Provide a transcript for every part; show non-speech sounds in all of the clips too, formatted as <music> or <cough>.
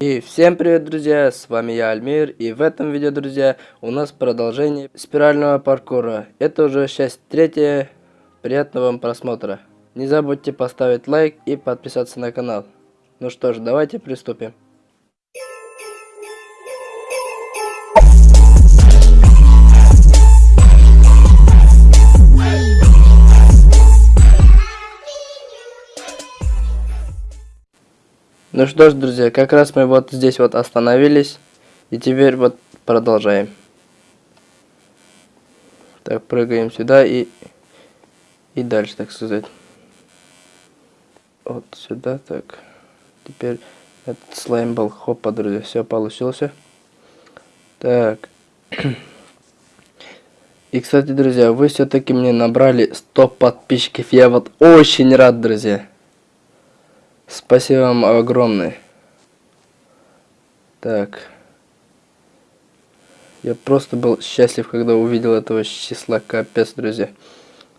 И всем привет, друзья, с вами я, Альмир, и в этом видео, друзья, у нас продолжение спирального паркура. Это уже часть третья, приятного вам просмотра. Не забудьте поставить лайк и подписаться на канал. Ну что ж, давайте приступим. Ну что ж, друзья, как раз мы вот здесь вот остановились. И теперь вот продолжаем. Так, прыгаем сюда и... И дальше, так сказать. Вот сюда, так. Теперь этот слайм был. Хопа, друзья, все получился. Так. <clears throat> И, кстати, друзья, вы все-таки мне набрали 100 подписчиков. Я вот очень рад, друзья. Спасибо вам огромное. Так. Я просто был счастлив, когда увидел этого числа. Капец, друзья.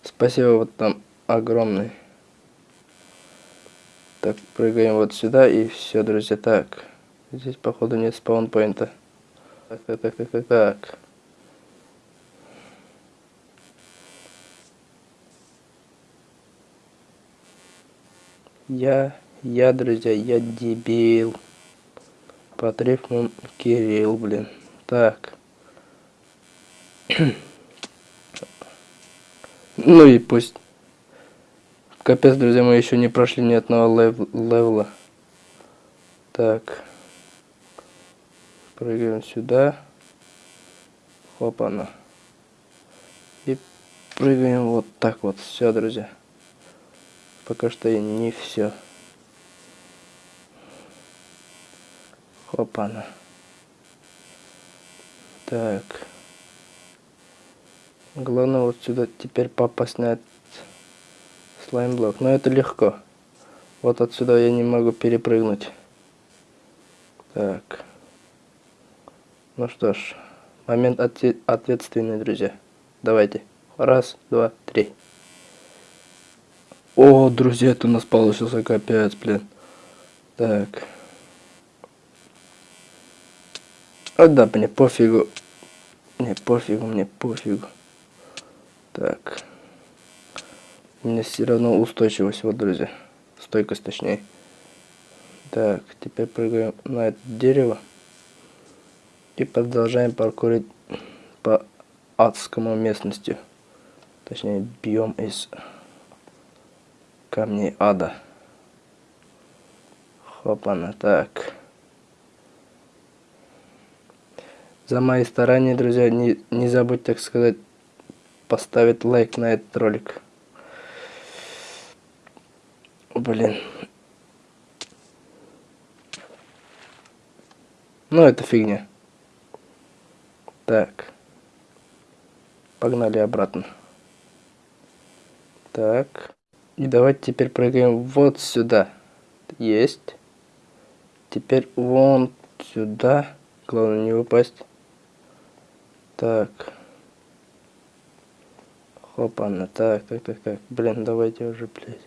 Спасибо вот там огромное. Так, прыгаем вот сюда и все, друзья. Так. Здесь, походу, нет спаунпоинта. Так, так, так, так, так, так. Я я, друзья, я дебил. По трефным Кирилл, блин. Так. <clears throat> ну и пусть. Капец, друзья, мы еще не прошли ни одного лев левела. Так. Прыгаем сюда. Хопа-на. И прыгаем вот так вот. Все, друзья. Пока что не все. Опа-на. Так. Главное вот сюда теперь на этот слаймблок. Но это легко. Вот отсюда я не могу перепрыгнуть. Так. Ну что ж. Момент ответственный, друзья. Давайте. Раз, два, три. О, друзья, это у нас получился капец, блин. Так. А да, мне пофигу. Мне пофигу, мне пофигу. Так. У меня все равно устойчивость, вот, друзья. Стойкость, точнее. Так, теперь прыгаем на это дерево. И продолжаем паркурить по адскому местности. Точнее, биом из камней ада. Хопана, так. За мои старания, друзья. Не, не забудь, так сказать, поставить лайк на этот ролик. Блин. Ну, это фигня. Так. Погнали обратно. Так. И давайте теперь прыгаем вот сюда. Есть. Теперь вон сюда. Главное не упасть. Так. Хопана. Так, так, так, так. Блин, давайте уже, блядь.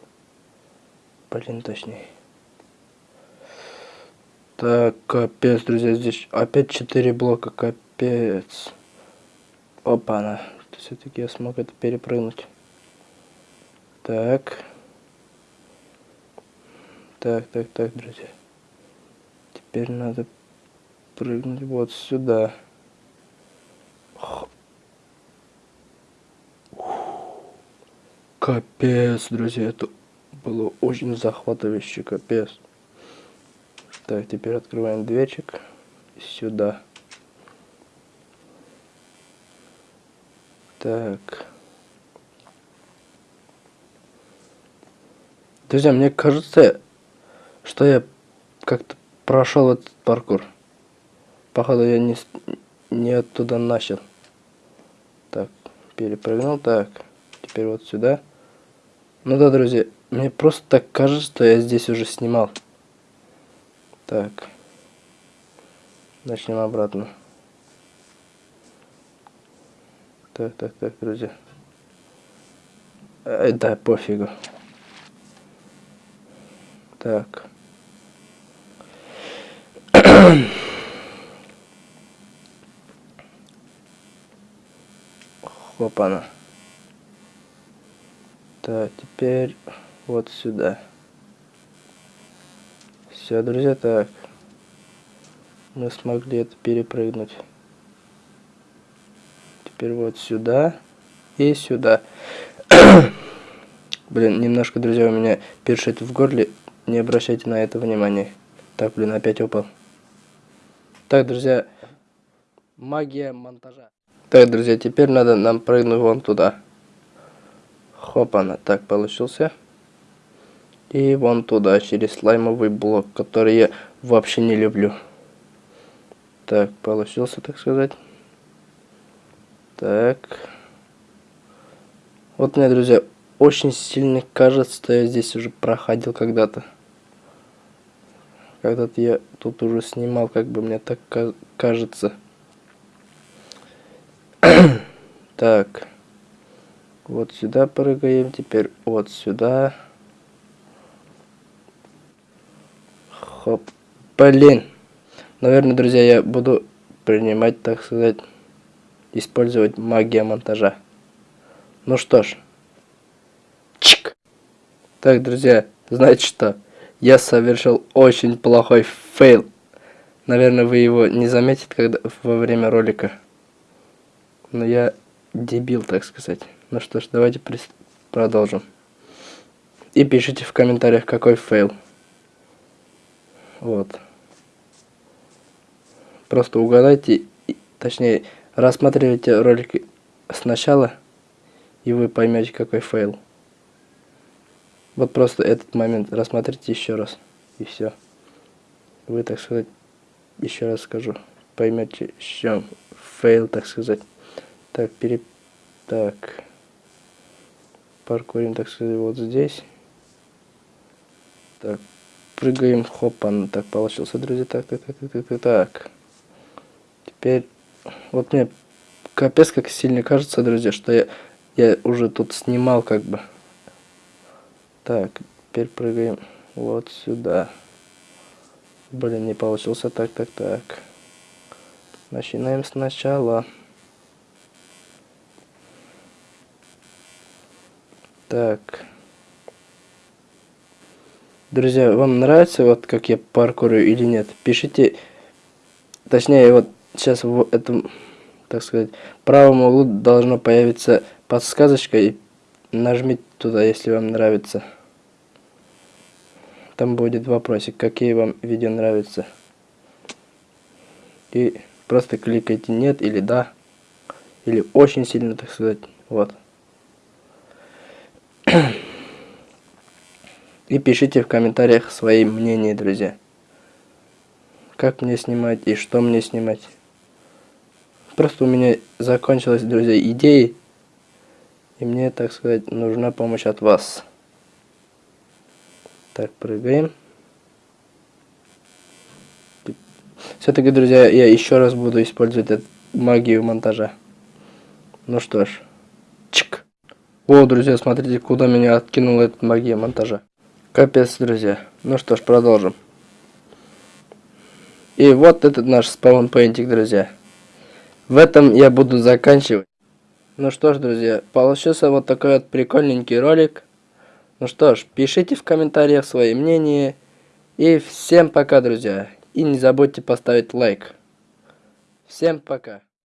Блин, точнее. Так, капец, друзья, здесь опять 4 блока, капец. Опа-на. Все-таки я смог это перепрыгнуть. Так. Так, так, так, друзья. Теперь надо прыгнуть вот сюда. Капец, друзья, это было очень захватывающе, капец. Так, теперь открываем дверчик сюда. Так. Друзья, мне кажется, что я как-то прошел этот паркур. Походу я не, не оттуда начал. Так, перепрыгнул. Так, теперь вот сюда. Ну да, друзья, мне просто так кажется, что я здесь уже снимал. Так. Начнем обратно. Так, так, так, друзья. Ай, да, пофигу. Так. <coughs> Хопана. Так, теперь вот сюда. Все, друзья, так. Мы смогли это перепрыгнуть. Теперь вот сюда и сюда. <coughs> блин, немножко, друзья, у меня першит в горле. Не обращайте на это внимания. Так, блин, опять упал. Так, друзья, магия монтажа. Так, друзья, теперь надо нам прыгнуть вон туда. Хопана, так получился. И вон туда, через слаймовый блок, который я вообще не люблю. Так, получился, так сказать. Так. Вот мне, друзья, очень сильно кажется, что я здесь уже проходил когда-то. Когда-то я тут уже снимал, как бы мне так кажется. <clears throat> так. Вот сюда прыгаем, теперь вот сюда. Хоп. Блин. Наверное, друзья, я буду принимать, так сказать, использовать магия монтажа. Ну что ж. Чик. Так, друзья, знаете что? Я совершил очень плохой фейл. Наверное, вы его не заметите когда, во время ролика. Но я дебил, так сказать. Ну что ж, давайте продолжим. И пишите в комментариях, какой фейл. Вот. Просто угадайте, точнее, рассматривайте ролики сначала, и вы поймете, какой фейл. Вот просто этот момент рассмотрите еще раз, и все. Вы, так сказать, еще раз скажу, поймете, в чем фейл, так сказать. Так, пере... Так паркурим, так сказать, вот здесь. Так, прыгаем, хопан. Так, получился, друзья. Так, так, так, так, так, так. Теперь, вот мне капец как сильно кажется, друзья, что я, я уже тут снимал, как бы. Так, теперь прыгаем вот сюда. Блин, не получился. Так, так, так. Начинаем сначала. Так. Друзья, вам нравится вот как я паркурю или нет? Пишите, точнее вот сейчас в этом, так сказать, правом углу должно появиться подсказочка и нажмите туда, если вам нравится. Там будет вопросик, какие вам видео нравятся. И просто кликайте нет или да, или очень сильно, так сказать, вот. И пишите в комментариях свои мнения, друзья. Как мне снимать и что мне снимать. Просто у меня закончилась, друзья, идеи. И мне, так сказать, нужна помощь от вас. Так, прыгаем. Все-таки, друзья, я еще раз буду использовать эту магию монтажа. Ну что ж. Чик. О, друзья, смотрите, куда меня откинула эта магия монтажа. Капец, друзья. Ну что ж, продолжим. И вот этот наш спаунпейнтик, друзья. В этом я буду заканчивать. Ну что ж, друзья, получился вот такой вот прикольненький ролик. Ну что ж, пишите в комментариях свои мнения. И всем пока, друзья. И не забудьте поставить лайк. Всем пока.